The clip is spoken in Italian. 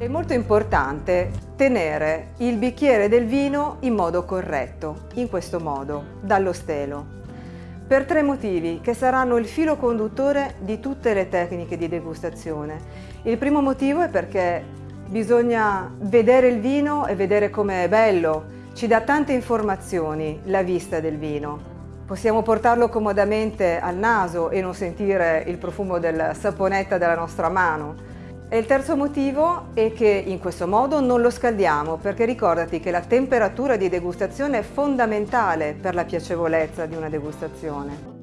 È molto importante tenere il bicchiere del vino in modo corretto, in questo modo, dallo stelo per tre motivi che saranno il filo conduttore di tutte le tecniche di degustazione. Il primo motivo è perché bisogna vedere il vino e vedere com'è bello, ci dà tante informazioni la vista del vino. Possiamo portarlo comodamente al naso e non sentire il profumo del saponetta della nostra mano, e il terzo motivo è che in questo modo non lo scaldiamo perché ricordati che la temperatura di degustazione è fondamentale per la piacevolezza di una degustazione.